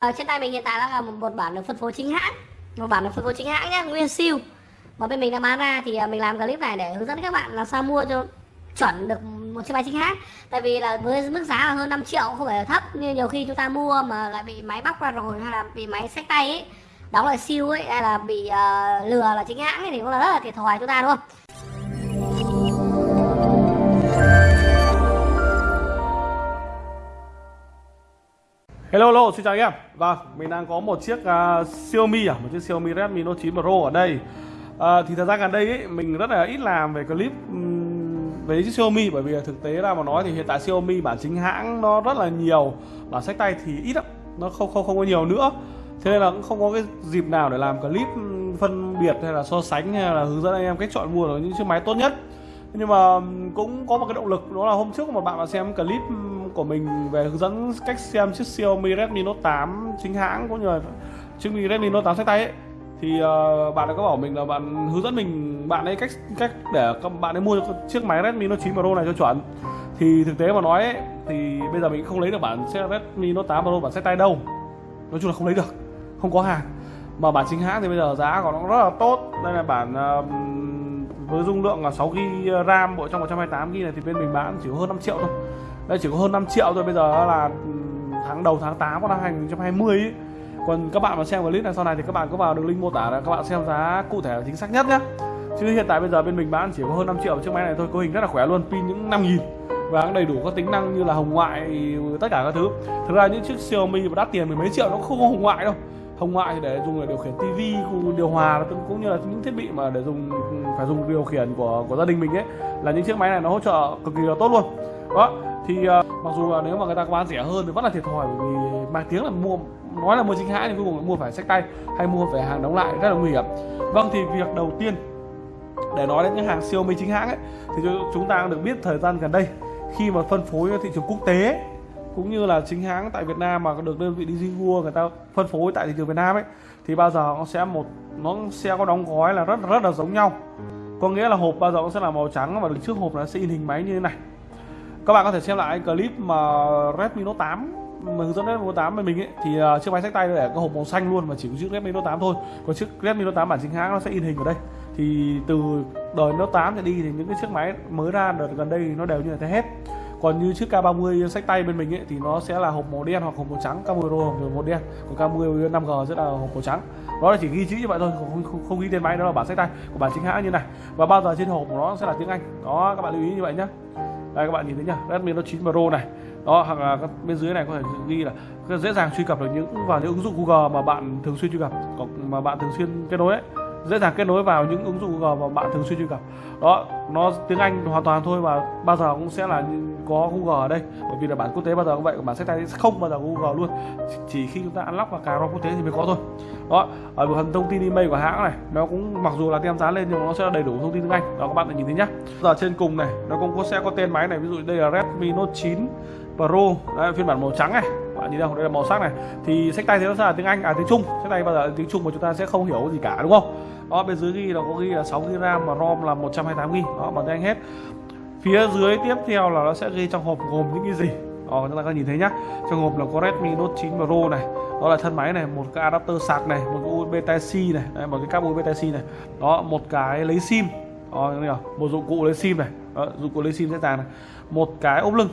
Ở trên tay mình hiện tại là một, một bản được phân phối chính hãng. Một bản được phân phối chính hãng nhé nguyên siêu. Mà bên mình đang bán ra thì à, mình làm clip này để hướng dẫn các bạn làm sao mua cho chuẩn được một chiếc máy chính hãng. Tại vì là với mức giá là hơn 5 triệu không phải là thấp. Như nhiều khi chúng ta mua mà lại bị máy bóc ra rồi hay là bị máy sách tay ấy đóng lại siêu ấy hay là bị uh, lừa là chính hãng ấy thì cũng là rất là thiệt thòi chúng ta đúng không? Hello, hello, xin chào anh em. Vâng, mình đang có một chiếc uh, Xiaomi à, một chiếc Xiaomi Redmi Note 9 Pro ở đây. Uh, Thì thời gian gần đây ấy, mình rất là ít làm về clip um, về chiếc Xiaomi Bởi vì thực tế ra mà nói thì hiện tại Xiaomi bản chính hãng nó rất là nhiều Bản sách tay thì ít lắm, nó không không không có nhiều nữa. Thế nên là cũng không có cái dịp nào để làm clip phân biệt hay là so sánh hay là hướng dẫn anh em cách chọn mua được những chiếc máy tốt nhất. Nhưng mà cũng có một cái động lực đó là hôm trước một bạn đã xem clip của mình về hướng dẫn cách xem chiếc Xiaomi Redmi Note 8 chính hãng cũng như là chiếc Redmi Note 8 sách tay ấy. Thì uh, bạn đã có bảo mình là bạn hướng dẫn mình bạn ấy cách cách để các bạn ấy mua chiếc máy Redmi Note 9 Pro này cho chuẩn. Thì thực tế mà nói ấy, thì bây giờ mình không lấy được bản xe Redmi Note 8 Pro bản sách tay đâu. Nói chung là không lấy được không có hàng. Mà bản chính hãng thì bây giờ giá của nó rất là tốt. Đây là bản uh, với dung lượng là 6 GB RAM bộ trong 128 GB này thì bên mình bán chỉ hơn 5 triệu thôi đây chỉ có hơn 5 triệu thôi, bây giờ là ừ, tháng đầu tháng 8 của năm 2020 ấy. còn các bạn mà xem clip này sau này thì các bạn có vào đường link mô tả là các bạn xem giá cụ thể chính xác nhất nhé chứ hiện tại bây giờ bên mình bán chỉ có hơn 5 triệu, chiếc máy này thôi cấu hình rất là khỏe luôn, pin những 5 nghìn. Và cũng đầy đủ các tính năng như là hồng ngoại, tất cả các thứ. Thực ra những chiếc Xiaomi mà đắt tiền mười mấy triệu nó không có hồng ngoại đâu. Hồng ngoại thì để dùng để điều khiển tivi điều hòa cũng như là những thiết bị mà để dùng, phải dùng điều khiển của của gia đình mình ấy, là những chiếc máy này nó hỗ trợ cực kỳ là tốt luôn. Đó thì uh, mặc dù là nếu mà người ta có bán rẻ hơn thì vẫn là thiệt thòi bởi vì mang tiếng là mua nói là mua chính hãng thì cuối cùng mua phải sách tay hay mua phải hàng đóng lại rất là nguy hiểm. Vâng thì việc đầu tiên để nói đến những hàng siêu Xiaomi chính hãng ấy thì chúng ta được biết thời gian gần đây khi mà phân phối thị trường quốc tế cũng như là chính hãng tại Việt Nam mà được đơn vị Digimua người ta phân phối tại thị trường Việt Nam ấy thì bao giờ nó sẽ một nó sẽ có đóng gói là rất rất là giống nhau. Có nghĩa là hộp bao giờ cũng sẽ là màu trắng và đứng trước hộp nó sẽ in hình máy như thế này các bạn có thể xem lại clip mà Redmi Note 8 mà hướng dẫn Redmi Note 8 bên mình ấy. Thì uh, chiếc máy sách tay để có hộp màu xanh luôn mà chỉ có chiếc Redmi Note 8 thôi. Còn chiếc Redmi Note 8 bản chính hãng nó sẽ in hình ở đây. Thì từ đời Note 8 trở đi thì những cái chiếc máy mới ra đợt gần đây nó đều như thế hết. Còn như chiếc K30 sách tay bên mình ấy, thì nó sẽ là hộp màu đen hoặc hộp màu trắng. K10 Pro hộp màu đen. Còn K10 5G sẽ là hộp màu trắng. Đó là chỉ ghi chữ như vậy thôi không, không, không ghi tên máy đó là bản sách tay của bản chính hãng như này. Và bao giờ trên hộp của nó sẽ là tiếng Anh. Đó các bạn lưu ý như vậy nhé đây, các bạn nhìn thấy nhá, Redmi Note 9 Pro này. Đó hoặc à, là bên dưới này có thể ghi là dễ dàng truy cập được những, vào những ứng dụng Google mà bạn thường xuyên truy cập mà bạn thường xuyên kết nối ấy dễ dàng kết nối vào những ứng dụng Google mà bạn thường xuyên truy cập. Đó nó tiếng Anh hoàn toàn thôi và bao giờ cũng sẽ là có Google ở đây. Bởi vì là bản quốc tế bao giờ cũng vậy bản sách tay không bao giờ Google luôn. Chỉ khi chúng ta unlock và cài ROM quốc tế thì mới có thôi. Đó ở phần thông tin email của hãng này nó cũng mặc dù là tem dán lên nhưng mà nó sẽ là đầy đủ thông tin tiếng Anh. Đó các bạn nhìn thấy nhá. Giờ trên cùng này nó cũng có sẽ có tên máy này. Ví dụ đây là Redmi Note 9 Pro. Đấy, phiên bản màu trắng này bạn nhìn đâu đây là màu sắc này. Thì sách tay thì nó sẽ là tiếng Anh à tiếng Trung. Sách tay bao giờ tiếng Trung mà chúng ta sẽ không hiểu gì cả đúng không? Đó bên dưới ghi là có ghi là 6 GB RAM và ROM là 128 GB đó bằng tiếng Anh hết. Phía dưới tiếp theo là nó sẽ ghi trong hộp gồm những cái gì? Đó chúng ta có nhìn thấy nhá. Trong hộp là có Redmi Note 9 Pro này. Đó là thân máy này một cái adapter sạc này một cái USB Type C này. Đấy, một cái cáp USB Type C này. Đó một cái lấy sim. Đó, một dụng cụ lấy sim này. Đó, dụng cụ lấy sim dễ dàng này. Một cái ốp lưng.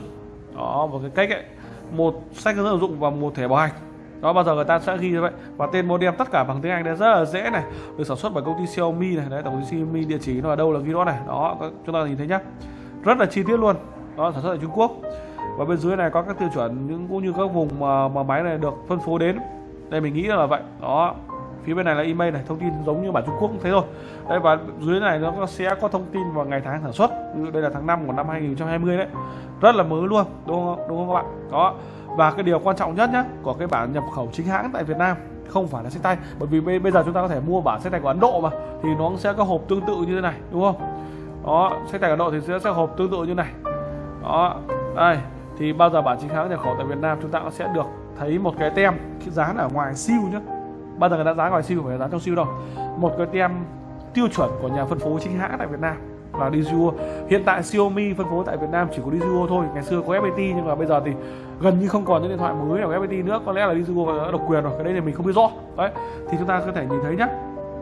Đó một cái cách ấy một sách hướng dẫn sử dụng và một thẻ bảo hành. Đó bao giờ người ta sẽ ghi như vậy? Và tên modem tất cả bằng tiếng Anh đấy rất là dễ này. Được sản xuất bởi công ty Xiaomi này. Đấy tổng công ty Xiaomi địa chỉ nó ở đâu là ghi đó này. Đó chúng ta nhìn thấy nhá. Rất là chi tiết luôn. Đó sản xuất ở Trung Quốc. Và bên dưới này có các tiêu chuẩn những cũng như các vùng mà, mà máy này được phân phối đến. Đây mình nghĩ là vậy. Đó phía bên này là email này, thông tin giống như bản Trung Quốc cũng thế rồi đây và dưới này nó sẽ có thông tin vào ngày tháng sản xuất. Đây là tháng 5 của năm 2020 đấy. Rất là mới luôn, đúng không đúng không các bạn? Đó. Và cái điều quan trọng nhất nhé của cái bản nhập khẩu chính hãng tại Việt Nam, không phải là sách tay. Bởi vì bây giờ chúng ta có thể mua bản sách tay của Ấn Độ mà, thì nó sẽ có hộp tương tự như thế này, đúng không? Đó, sách tay Ấn Độ thì sẽ sẽ hộp tương tự như này. Đó, đây. Thì bao giờ bản chính hãng nhập khẩu tại Việt Nam chúng ta sẽ được thấy một cái tem dán ở ngoài siêu nhé bao giờ người ta giá ngoài siêu phải giá trong siêu đâu. Một cái tem tiêu chuẩn của nhà phân phối chính hãng tại Việt Nam là Dijuo hiện tại Xiaomi phân phối tại Việt Nam chỉ có Dijuo thôi. Ngày xưa có FPT nhưng mà bây giờ thì gần như không còn những điện thoại mới nào FPT nữa. Có lẽ là Dijuo đã độc quyền rồi, cái đây thì mình không biết rõ. Đấy, thì chúng ta có thể nhìn thấy nhá.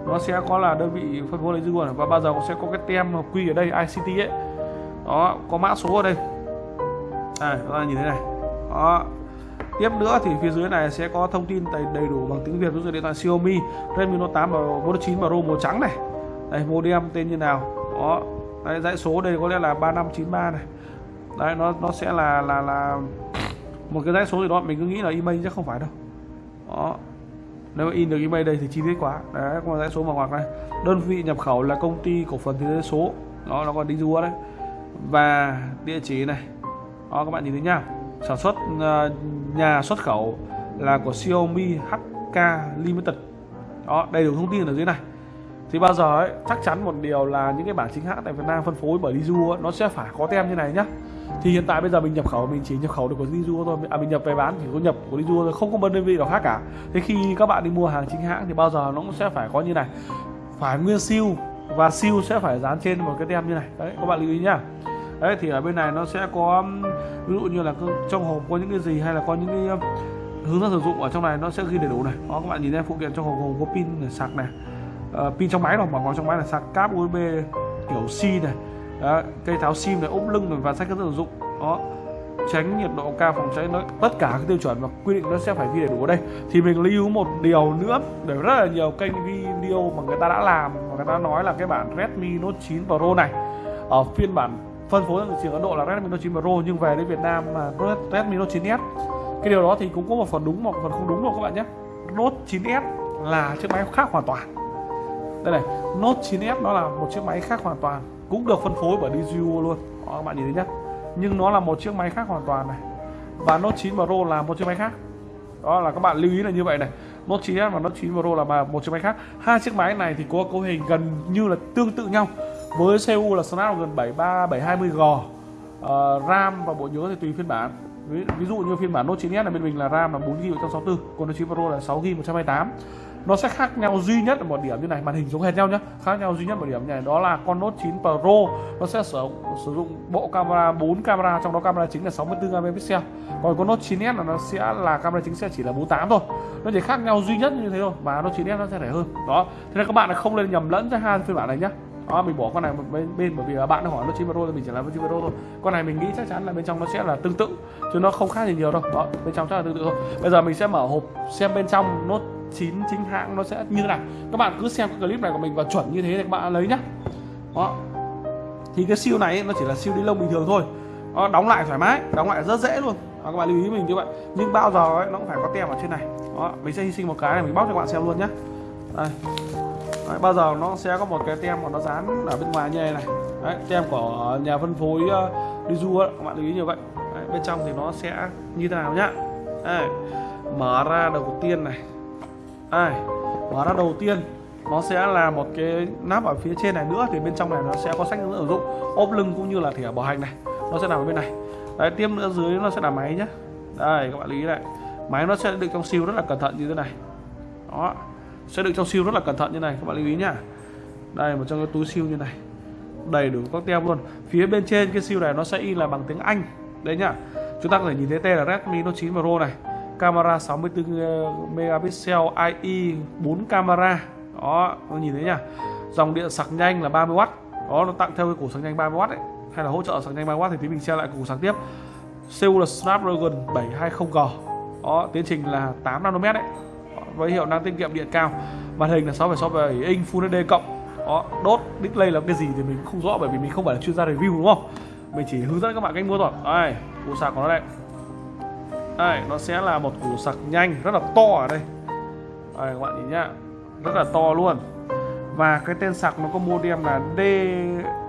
Nó sẽ có là đơn vị phân phối Lizuo và bao giờ cũng sẽ có cái tem hợp quy ở đây ICT ấy. Đó, có mã số ở đây. À chúng ta nhìn thấy này. Đó tiếp nữa thì phía dưới này sẽ có thông tin đầy, đầy đủ bằng tiếng Việt ví dụ điện thoại Xiaomi Redmi Note 8 và Note 9 Pro màu trắng này. Đây modem tên như nào? Đó. Đấy, dãy số đây có lẽ là 3593 này. Đấy nó nó sẽ là là là một cái dãy số gì đó mình cứ nghĩ là email chắc không phải đâu. Đó. Nếu in được email đây thì chi tiết quá. Đấy có dãy số màu ngoặc này. Đơn vị nhập khẩu là công ty cổ phần thế giới số. Đó nó còn đi rùa đấy. Và địa chỉ này. Đó các bạn nhìn thấy nhá sản xuất ờ, nhà xuất khẩu là của Xiaomi HK Limited. Đó, đầy đủ thông tin ở dưới này. Thì bao giờ ấy, chắc chắn một điều là những cái bản chính hãng tại Việt Nam phân phối bởi Lizu nó sẽ phải có tem như này nhá. Thì hiện tại bây giờ mình nhập khẩu, mình chỉ nhập khẩu được của Lizu thôi. À mình nhập về bán chỉ có nhập của Lizu thôi, không có đơn vị nào khác cả. Thế khi các bạn đi mua hàng chính hãng thì bao giờ nó cũng sẽ phải có như này. Phải nguyên siêu và siêu sẽ phải dán trên một cái tem như này. Đấy, các bạn lưu ý nhá. Đấy, thì ở bên này nó sẽ có ví dụ như là trong hộp có những cái gì hay là có những cái um, hướng dẫn sử dụng ở trong này nó sẽ ghi đầy đủ này. Đó các bạn nhìn thấy phụ kiện trong hộp gồm có pin để sạc này uh, pin trong máy rồi bảo trong máy là sạc cáp USB kiểu C này. Đó, cây tháo sim này ốp lưng này và sách hướng dẫn sử dụng. Đó tránh nhiệt độ cao phòng cháy nó tất cả các tiêu chuẩn và quy định nó sẽ phải ghi đầy đủ ở đây. Thì mình lưu một điều nữa để rất là nhiều kênh video mà người ta đã làm và người ta nói là cái bản Redmi Note 9 Pro này ở phiên bản phân phối ở thị trường Ấn Độ là Redmi Note 9 Pro nhưng về đến Việt Nam mà Redmi Note 9s cái điều đó thì cũng có một phần đúng một phần không đúng đâu các bạn nhé. Note 9s là chiếc máy khác hoàn toàn. Đây này Note 9s nó là một chiếc máy khác hoàn toàn cũng được phân phối bởi DJI luôn. Đó, các bạn nhìn thấy nhé nhưng nó là một chiếc máy khác hoàn toàn này. Và Note 9 Pro là một chiếc máy khác. Đó là các bạn lưu ý là như vậy này. Note 9s và Note 9 Pro là một chiếc máy khác. Hai chiếc máy này thì có cấu hình gần như là tương tự nhau với CPU là Snapdragon 73720G uh, RAM và bộ nhớ thì tùy phiên bản. Ví, ví dụ như phiên bản Note 9s là bên mình là RAM là 4GB 164 còn Note 9 Pro là 6GB 128 nó sẽ khác nhau duy nhất ở một điểm như này màn hình giống hệt nhau nhé khác nhau duy nhất một điểm như này đó là con Note 9 Pro. Nó sẽ sử, sử dụng bộ camera 4 camera trong đó camera chính là 64 megapixel. Còn con Note 9s là nó sẽ là camera chính sẽ chỉ là 48 thôi. Nó chỉ khác nhau duy nhất như thế thôi và Note 9s nó sẽ rẻ hơn. Đó thế nên các bạn không nên nhầm lẫn giữa hai phiên bản này nhé đó mình bỏ con này bên, bên bởi vì là bạn hỏi nó chim Pro thì mình chỉ làm với 9 Pro thôi. Con này mình nghĩ chắc chắn là bên trong nó sẽ là tương tự chứ nó không khác gì nhiều đâu. Đó bên trong chắc là tương tự thôi. Bây giờ mình sẽ mở hộp xem bên trong nó 9 chính hãng nó sẽ như thế nào. Các bạn cứ xem cái clip này của mình và chuẩn như thế thì các bạn lấy nhá. Đó. Thì cái siêu này nó chỉ là siêu đi lông bình thường thôi. Đó, đóng lại thoải mái đóng lại rất dễ luôn. Đó, các bạn lưu ý mình như vậy. Nhưng bao giờ ấy, nó cũng phải có tem ở trên này. Đó mình sẽ hy sinh một cái này mình bóc cho các bạn xem luôn nhé đây. Đấy, bao giờ nó sẽ có một cái tem mà nó dán ở bên ngoài như này này. Đấy, tem của nhà phân phối ờ, uh, du các bạn lưu ý như vậy. Đấy, bên trong thì nó sẽ như thế nào nhá. Đấy, mở ra đầu tiên này. Đấy, mở ra đầu tiên nó sẽ là một cái nắp ở phía trên này nữa thì bên trong này nó sẽ có sách hướng dẫn sử dụng. Ốp lưng cũng như là thẻ bảo hành này nó sẽ nằm ở bên này. Đấy tiếp nữa dưới nó sẽ là máy nhá. Đây các bạn lưu ý này. Máy nó sẽ được trong siêu rất là cẩn thận như thế này. Đó sẽ đựng trong siêu rất là cẩn thận như này, các bạn lưu ý nhá. Đây, một trong cái túi siêu như này. Đầy đủ các tem luôn. Phía bên trên cái siêu này nó sẽ in là bằng tiếng Anh. Đấy nhá. Chúng ta có thể nhìn thấy tên là Redmi Note 9 Pro này. Camera 64 ờ, megapixel IE 4 camera. Đó nó nhìn thấy nhá. Dòng điện sạc nhanh là 30W đó, nó tặng theo cái củ sạc nhanh 30W đấy hay là hỗ trợ sạc nhanh 30W thì tí mình xem lại củ sạc tiếp. CPU là Snapdragon 720G đó, tiến trình là 8 nanomet đấy với hiệu năng tiết kiệm điện cao. Màn hình là 6,67 inch Full HD cộng. Đó đốt display là cái gì thì mình không rõ bởi vì mình không phải là chuyên gia review đúng không? Mình chỉ hướng dẫn các bạn cách mua thôi. Đây củ sạc của nó đây. Đây nó sẽ là một củ sạc nhanh rất là to ở đây. Đây các bạn nhìn nhá. Rất là to luôn. Và cái tên sạc nó có modem là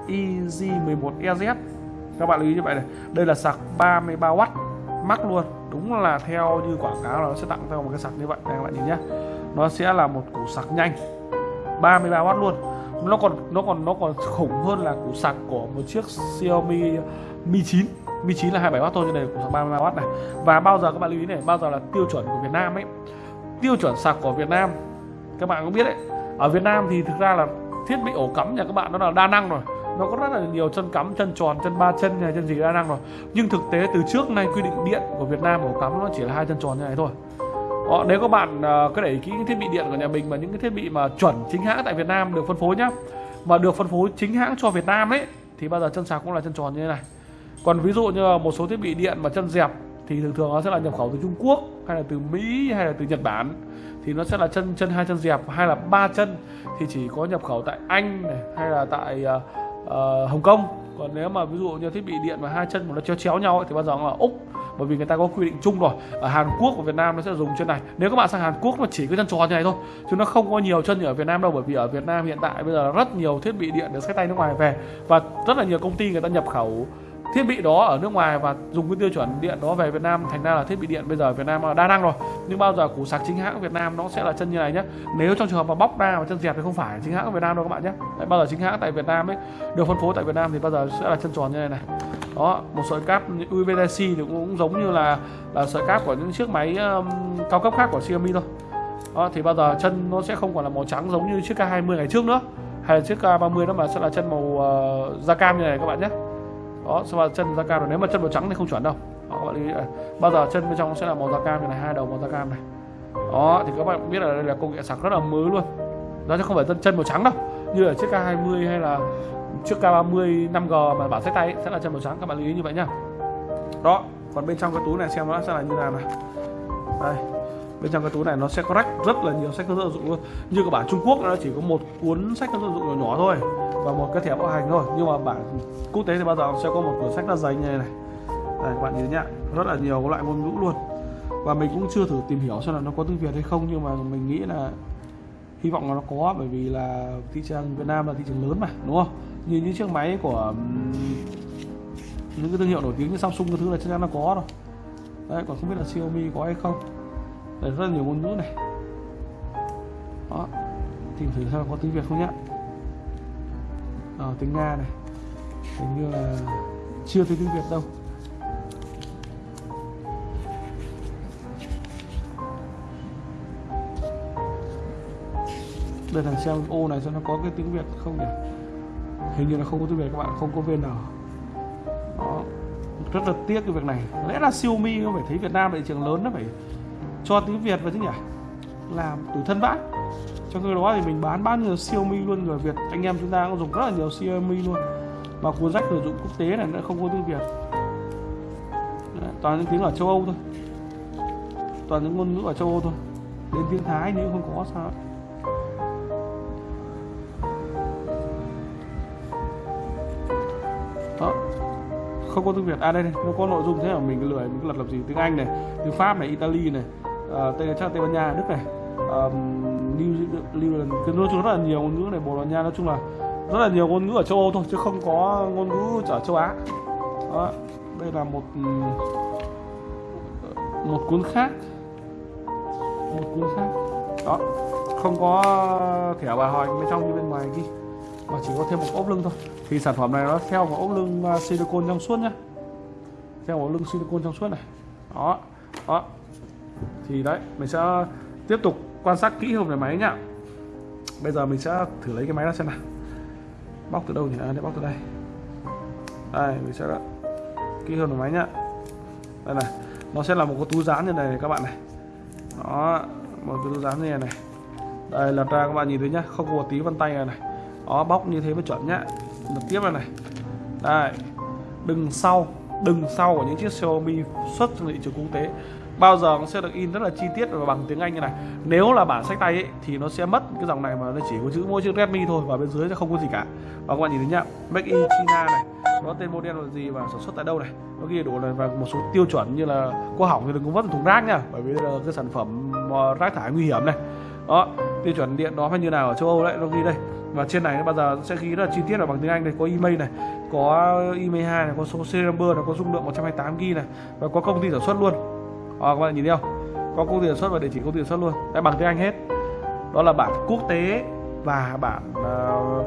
DIZ11EZ các bạn lưu ý như vậy này. Đây là sạc 33W mắc luôn. Đúng là theo như quảng cáo là nó sẽ tặng theo một cái sạc như vậy. Đây các bạn nhìn nhé nó sẽ là một củ sạc nhanh. 33W luôn. Nó còn nó còn nó còn khủng hơn là củ sạc của một chiếc Xiaomi Mi 9 Mi 9 là 27W thôi như này củ sạc 33W này. Và bao giờ các bạn lưu ý này, bao giờ là tiêu chuẩn của Việt Nam ấy. Tiêu chuẩn sạc của Việt Nam, các bạn cũng biết đấy. Ở Việt Nam thì thực ra là thiết bị ổ cắm nhà các bạn nó là đa năng rồi nó có rất là nhiều chân cắm chân tròn chân ba chân này chân gì đa năng rồi. Nhưng thực tế từ trước nay quy định điện của Việt Nam ổ cắm nó chỉ là hai chân tròn như này thôi. Ờ, nếu các bạn uh, cứ để ý kỹ những thiết bị điện của nhà mình mà những cái thiết bị mà chuẩn chính hãng tại Việt Nam được phân phối nhá. Mà được phân phối chính hãng cho Việt Nam ấy thì bao giờ chân sạc cũng là chân tròn như thế này. Còn ví dụ như là một số thiết bị điện mà chân dẹp thì thường thường nó sẽ là nhập khẩu từ Trung Quốc hay là từ Mỹ hay là từ Nhật Bản. Thì nó sẽ là chân chân hai chân dẹp hay là ba chân. Thì chỉ có nhập khẩu tại Anh này hay là tại uh, uh, Hồng Kông. Còn nếu mà ví dụ như thiết bị điện mà hai chân mà nó chéo chéo nhau ấy, thì bao giờ là Úc bởi vì người ta có quy định chung rồi ở Hàn Quốc và Việt Nam nó sẽ dùng chân này. Nếu các bạn sang Hàn Quốc mà chỉ có chân tròn như này thôi chứ nó không có nhiều chân như ở Việt Nam đâu bởi vì ở Việt Nam hiện tại bây giờ rất nhiều thiết bị điện được sách tay nước ngoài về và rất là nhiều công ty người ta nhập khẩu thiết bị đó ở nước ngoài và dùng cái tiêu chuẩn điện đó về Việt Nam thành ra là thiết bị điện bây giờ ở Việt Nam là đa năng rồi. Nhưng bao giờ củ sạc chính hãng Việt Nam nó sẽ là chân như này nhé nếu trong trường hợp mà bóc ra và chân dẹp thì không phải chính hãng Việt Nam đâu các bạn nhé Đấy, bao giờ chính hãng tại Việt Nam ấy được phân phối tại Việt Nam thì bao giờ sẽ là chân tròn như này này. Đó một sợi cáp USB-C thì cũng giống như là là sợi cáp của những chiếc máy um, cao cấp khác của Xiaomi thôi. Đó thì bao giờ chân nó sẽ không còn là màu trắng giống như chiếc K20 ngày trước nữa hay là chiếc K30 đó mà sẽ là chân màu uh, da cam như này các bạn nhé đó sau đó chân da cam rồi. Nếu mà chân màu trắng thì không chuẩn đâu. Đó, các bạn lưu ý bao giờ chân bên trong sẽ là màu da cam như này hai đầu màu da cam này. Đó thì các bạn biết là đây là công nghệ sạc rất là mới luôn. Nó chứ không phải chân chân màu trắng đâu. Như ở chiếc K20 hay là chiếc K30 5G mà bảo sách tay ấy, sẽ là chân màu trắng. Các bạn lưu ý như vậy nhá. Đó còn bên trong cái túi này xem nó sẽ là như nào này. Đây bên trong cái túi này nó sẽ có rách rất là nhiều sách hướng dẫn dụng luôn. Như các bản Trung Quốc nó chỉ có một cuốn sách hướng dẫn dụng nhỏ nhỏ thôi và một cái thẻ bảo hành thôi. Nhưng mà bản quốc tế thì bao giờ sẽ có một cuốn sách rất dày như này. Này đây các bạn nhìn nhá, rất là nhiều loại ngôn ngữ luôn. Và mình cũng chưa thử tìm hiểu xem là nó có tiếng Việt hay không, nhưng mà mình nghĩ là hy vọng là nó có, bởi vì là thị trường Việt Nam là thị trường lớn mà, đúng không? Như những chiếc máy của những cái thương hiệu nổi tiếng như Samsung cái thứ là chắc chắn nó có rồi. Đấy, còn không biết là Xiaomi có hay không. Đấy, rất là nhiều ngôn ngữ này. Đó, tìm thử xem có tiếng Việt không nhá à, tiếng Nga này. Hình như là chưa thấy tiếng Việt đâu. Đây là xem ô này xem nó có cái tiếng Việt không nhỉ? Hình như là không có tiếng Việt các bạn không có vn. đó. Rất là tiếc cái việc này. Lẽ là Xiaomi không phải thấy Việt Nam là thị trường lớn nó phải cho tiếng Việt vào chứ nhỉ? Làm tủi thân vãi cho cái đó thì mình bán bao nhiêu Xiaomi luôn người Việt anh em chúng ta cũng dùng rất là nhiều Xiaomi luôn. Mà cuốn sách sử dụng quốc tế này nó không có tiếng Việt. Đấy, toàn những tiếng ở châu Âu thôi. Toàn những ngôn ngữ ở châu Âu thôi. Đến tiếng Thái nếu không có sao đó không có tiếng Việt. À đây này nó có nội dung thế là mình lười mình cứ lật gì tiếng Anh này tiếng Pháp này Italy này uh, Tây chắc Tây Ban Nha Đức này. Um, New Zealand cái nói chung rất là nhiều ngôn ngữ này, Bồ Đào Nha nói chung là rất là nhiều ngôn ngữ ở châu Âu thôi, chứ không có ngôn ngữ ở châu Á. Đó, đây là một ừ, một cuốn khác. Một cuốn khác. Đó, không có thẻ bà hỏi bên trong như bên ngoài ghi, mà chỉ có thêm một ốp lưng thôi. Thì sản phẩm này nó theo một ốp lưng à, silicon trong suốt nhá. Theo một lưng silicon trong suốt này. Đó đó. Thì đấy, mình sẽ tiếp tục quan sát kỹ hơn về máy nhá bây giờ mình sẽ thử lấy cái máy ra xem nào. Bóc từ đâu nhỉ? À, để bóc từ đây. Đây mình sẽ kỹ hơn về máy nhá. Đây này nó sẽ là một cái túi dán như này các bạn này. Đó một cái túi dán như này này. Đây lật ra các bạn nhìn thấy nhá không có một tí vân tay này này. Đó bóc như thế mới chuẩn nhá. Lật tiếp này này. Đây đừng sau đừng sau của những chiếc Xiaomi xuất sang thị trường quốc tế bao giờ nó sẽ được in rất là chi tiết và bằng tiếng Anh như này. Nếu là bản sách tay ấy, thì nó sẽ mất cái dòng này mà nó chỉ có chữ mỗi chữ Redmi thôi và bên dưới sẽ không có gì cả. Và các bạn nhìn thấy nhá Make in China này nó tên model là gì và sản xuất tại đâu này? Nó ghi đủ này và một số tiêu chuẩn như là có hỏng thì đừng có vứt thùng rác nha bởi vì là cái sản phẩm ờ, rác thải nguy hiểm này. Đó tiêu chuẩn điện đó phải như nào ở châu Âu đấy nó ghi đây. Và trên này nó bao giờ sẽ ghi rất là chi tiết là bằng tiếng Anh này có email này có email 2 này có số serial number này có dung lượng 128 GB này và có công ty sản xuất luôn à, các bạn nhìn thấy không? Có công ty sản xuất và địa chỉ công ty sản xuất luôn. Đã bằng tiếng Anh hết. Đó là bản quốc tế và bản uh,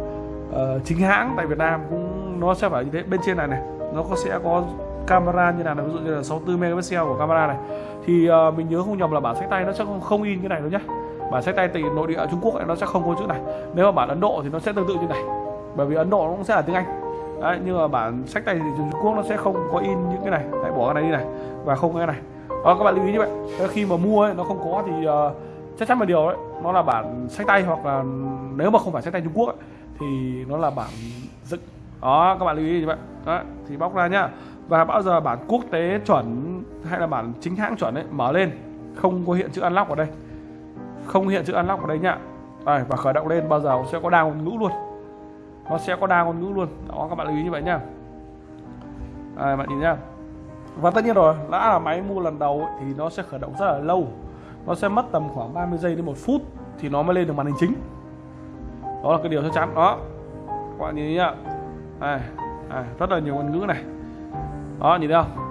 uh, chính hãng tại Việt Nam cũng nó sẽ phải như thế. Bên trên này này nó có sẽ có camera như nào ví dụ như là 64 megapixel của camera này. Thì uh, mình nhớ không nhầm là bản sách tay nó sẽ không, không in cái này đâu nhá. Bản sách tay từ nội địa Trung Quốc này nó sẽ không có chữ này. Nếu mà bản Ấn Độ thì nó sẽ tương tự như này. Bởi vì Ấn Độ nó cũng sẽ là tiếng Anh. Đấy nhưng mà bản sách tay thì Trung Quốc nó sẽ không có in những cái này. Hãy bỏ cái này đi này và không cái này à, các bạn lưu ý như vậy ờ, khi mà mua ấy, nó không có thì uh, chắc chắn một điều đấy nó là bản sách tay hoặc là nếu mà không phải sách tay Trung Quốc ấy, thì nó là bản dựng. Đó các bạn lưu ý như vậy đó thì bóc ra nhá. Và bao giờ bản quốc tế chuẩn hay là bản chính hãng chuẩn ấy mở lên không có hiện chữ unlock ở đây. Không hiện chữ unlock ở đây nhá. Đây, và khởi động lên bao giờ sẽ có đa ngôn ngữ luôn. Nó sẽ có đa ngôn ngữ luôn. Đó các bạn lưu ý như vậy nhá. Đây, bạn nhìn nhá và tất nhiên rồi đã là máy mua lần đầu ấy, thì nó sẽ khởi động rất là lâu. Nó sẽ mất tầm khoảng 30 giây đến một phút thì nó mới lên được màn hình chính. Đó là cái điều chắc chắn. Đó các bạn nhìn nhá này đây, rất là nhiều ngôn ngữ này. Đó nhìn thấy không?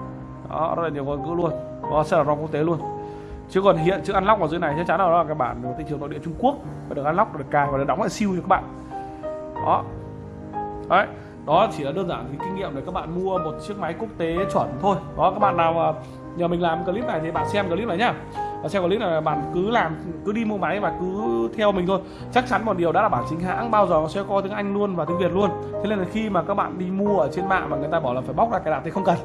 Đó rất là nhiều ngôn ngữ luôn. Đó sẽ là ROM quốc tế luôn. Chứ còn hiện chữ unlock ở dưới này chắc chắn là đó là cái bản của thị trường nội địa Trung Quốc. Và được unlock được cài và được đóng lại siêu cho các bạn. Đó. Đấy đó chỉ là đơn giản thì kinh nghiệm để các bạn mua một chiếc máy quốc tế chuẩn thôi. Đó, các bạn nào nhờ mình làm clip này thì bạn xem clip này nhá. Và xem clip này bạn cứ làm, cứ đi mua máy và cứ theo mình thôi. Chắc chắn một điều đã là bản chính hãng, bao giờ nó sẽ có tiếng Anh luôn và tiếng Việt luôn. Thế nên là khi mà các bạn đi mua ở trên mạng mà người ta bảo là phải bóc ra cài đặt thì không cần.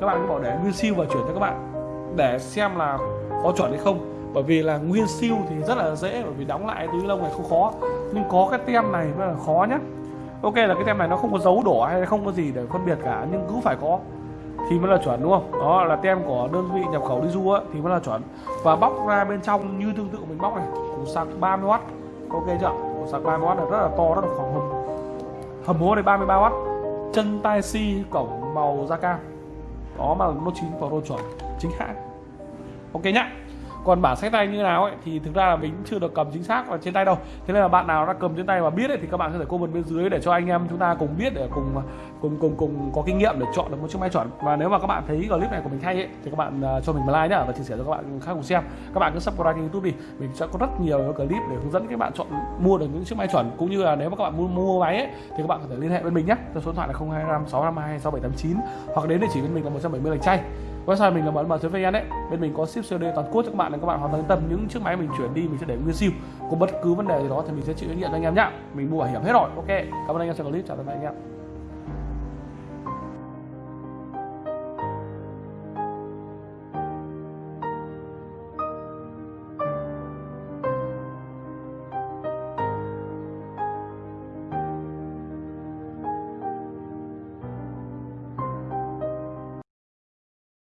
Các bạn cứ bảo để nguyên siêu và chuyển cho các bạn để xem là có chuẩn hay không. Bởi vì là nguyên siêu thì rất là dễ, bởi vì đóng lại túi lông này không khó. Nhưng có cái tem này mới là khó nhá ok, là cái tem này nó không có dấu đỏ hay không có gì để phân biệt cả, nhưng cứ phải có. Thì mới là chuẩn, đúng không? Đó, là tem của đơn vị nhập khẩu đi du á, thì mới là chuẩn. Và bóc ra bên trong như tương tự mình bóc này, củ sạc 30W ok chưa? Củ sạc 30W là rất là to, rất là khoảng hầm hầm hố này 33W chân tai si cổng màu da cam. Đó mà nó 9 Pro chuẩn, chính hãng. Ok nhá còn bản sách tay như nào ấy thì thực ra là mình chưa được cầm chính xác ở trên tay đâu. Thế nên là bạn nào đã cầm trên tay và biết ấy, thì các bạn có thể comment bên dưới để cho anh em chúng ta cùng biết để cùng cùng cùng cùng có kinh nghiệm để chọn được một chiếc máy chuẩn và nếu mà các bạn thấy clip này của mình hay ấy, thì các bạn à, cho mình một like nhá và chia sẻ cho các bạn khác cùng xem. Các bạn cứ subscribe kênh youtube đi mình sẽ có rất nhiều clip để hướng dẫn các bạn chọn mua được những chiếc máy chuẩn. Cũng như là nếu mà các bạn muốn mua máy ấy, thì các bạn có thể liên hệ với mình nhé số điện thoại là 025 652 6789 hoặc đến địa chỉ bên mình là 170 lạch chay website mình là bạn mờ vn đấy bên mình có ship COD toàn quốc cho các bạn nên các bạn hoàn toàn yên tâm. Những chiếc máy mình chuyển đi, mình sẽ để nguyên siêu có bất cứ vấn đề gì đó thì mình sẽ chịu trách nhiệm cho anh em nhá. Mình mua bảo hiểm hết rồi. Ok. Cảm ơn anh em xem clip. Chào tạm biệt anh em.